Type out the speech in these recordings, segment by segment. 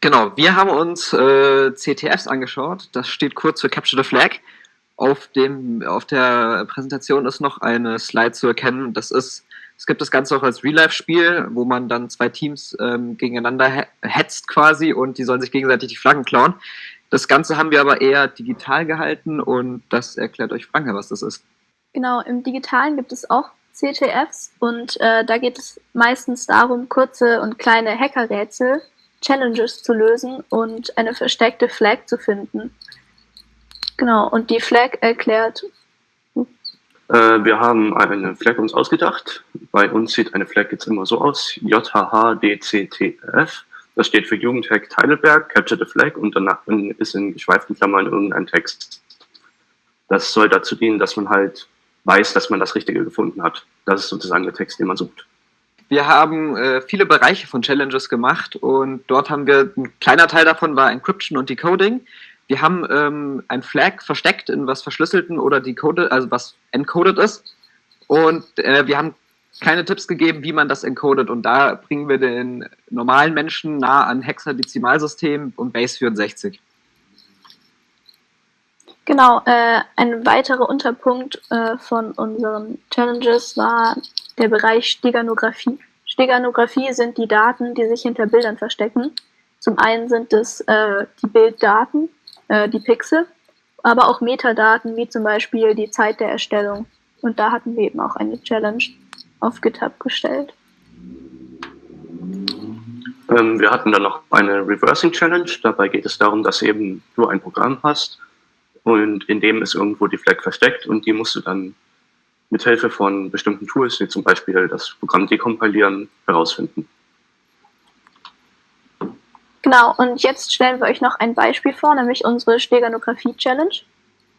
Genau, wir haben uns äh, CTFs angeschaut. Das steht kurz für Capture the Flag. Auf, dem, auf der Präsentation ist noch eine Slide zu erkennen. Das ist, es gibt das Ganze auch als Real-Life-Spiel, wo man dann zwei Teams ähm, gegeneinander hetzt quasi und die sollen sich gegenseitig die Flaggen klauen. Das Ganze haben wir aber eher digital gehalten und das erklärt euch Franka, was das ist. Genau, im Digitalen gibt es auch CTFs und äh, da geht es meistens darum, kurze und kleine Hackerrätsel, Challenges zu lösen und eine versteckte Flag zu finden. Genau, und die Flag erklärt. Äh, wir haben eine Flag uns ausgedacht. Bei uns sieht eine Flag jetzt immer so aus: JHHDCTF. Das steht für Jugendhack Heidelberg, Capture the Flag und danach ist in geschweiften Klammern irgendein Text. Das soll dazu dienen, dass man halt weiß, dass man das Richtige gefunden hat. Das ist sozusagen der Text, den man sucht. Wir haben äh, viele Bereiche von Challenges gemacht und dort haben wir, ein kleiner Teil davon war Encryption und Decoding. Wir haben ähm, ein Flag versteckt in was verschlüsselten oder decoded, also was encoded ist. Und äh, wir haben keine Tipps gegeben, wie man das encodet. Und da bringen wir den normalen Menschen nah an Hexadezimalsystem und Base 64. Genau, äh, ein weiterer Unterpunkt äh, von unseren Challenges war der Bereich Steganographie. Steganographie sind die Daten, die sich hinter Bildern verstecken. Zum einen sind es äh, die Bilddaten, äh, die Pixel, aber auch Metadaten, wie zum Beispiel die Zeit der Erstellung. Und da hatten wir eben auch eine Challenge auf GitHub gestellt. Ähm, wir hatten dann noch eine Reversing Challenge. Dabei geht es darum, dass eben du ein Programm hast und in dem ist irgendwo die Flag versteckt und die musst du dann mit Hilfe von bestimmten Tools, wie zum Beispiel das Programm dekompilieren, herausfinden. Genau, und jetzt stellen wir euch noch ein Beispiel vor, nämlich unsere Steganographie-Challenge.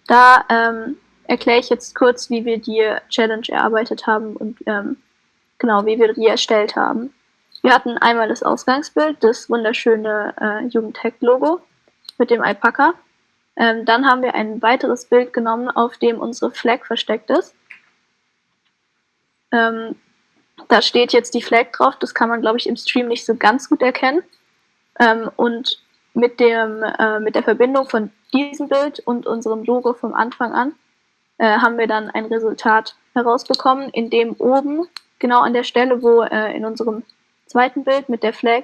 Da ähm, erkläre ich jetzt kurz, wie wir die Challenge erarbeitet haben und ähm, genau, wie wir die erstellt haben. Wir hatten einmal das Ausgangsbild, das wunderschöne äh, Jugendhack-Logo mit dem Alpaka. Ähm, dann haben wir ein weiteres Bild genommen, auf dem unsere Flag versteckt ist. Ähm, da steht jetzt die Flag drauf, das kann man, glaube ich, im Stream nicht so ganz gut erkennen. Ähm, und mit, dem, äh, mit der Verbindung von diesem Bild und unserem Logo vom Anfang an äh, haben wir dann ein Resultat herausbekommen, in dem oben, genau an der Stelle, wo äh, in unserem zweiten Bild mit der Flag,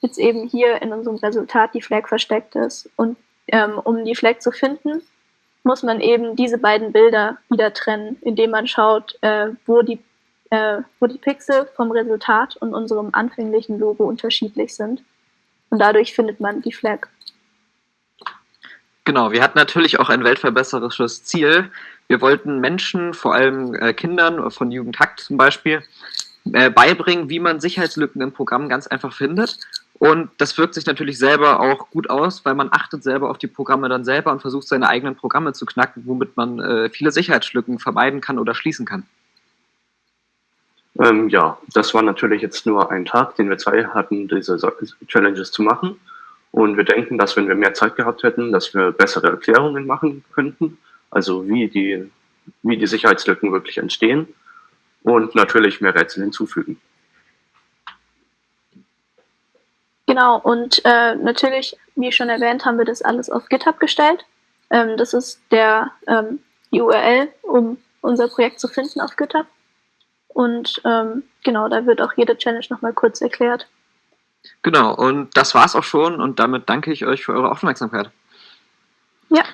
jetzt eben hier in unserem Resultat die Flag versteckt ist. Und ähm, um die Flag zu finden, muss man eben diese beiden Bilder wieder trennen, indem man schaut, äh, wo, die, äh, wo die Pixel vom Resultat und unserem anfänglichen Logo unterschiedlich sind. Und dadurch findet man die Flag. Genau, wir hatten natürlich auch ein weltverbesserisches Ziel. Wir wollten Menschen, vor allem äh, Kindern von Jugendhackt zum Beispiel, äh, beibringen, wie man Sicherheitslücken im Programm ganz einfach findet und das wirkt sich natürlich selber auch gut aus, weil man achtet selber auf die Programme dann selber und versucht seine eigenen Programme zu knacken, womit man äh, viele Sicherheitslücken vermeiden kann oder schließen kann. Ähm, ja, das war natürlich jetzt nur ein Tag, den wir Zeit hatten, diese Challenges zu machen. Und wir denken, dass wenn wir mehr Zeit gehabt hätten, dass wir bessere Erklärungen machen könnten, also wie die, wie die Sicherheitslücken wirklich entstehen und natürlich mehr Rätsel hinzufügen. Genau, und äh, natürlich, wie schon erwähnt, haben wir das alles auf GitHub gestellt. Ähm, das ist der, ähm, die URL, um unser Projekt zu finden auf GitHub. Und ähm, genau, da wird auch jede Challenge nochmal kurz erklärt. Genau, und das war's auch schon und damit danke ich euch für eure Aufmerksamkeit. Ja.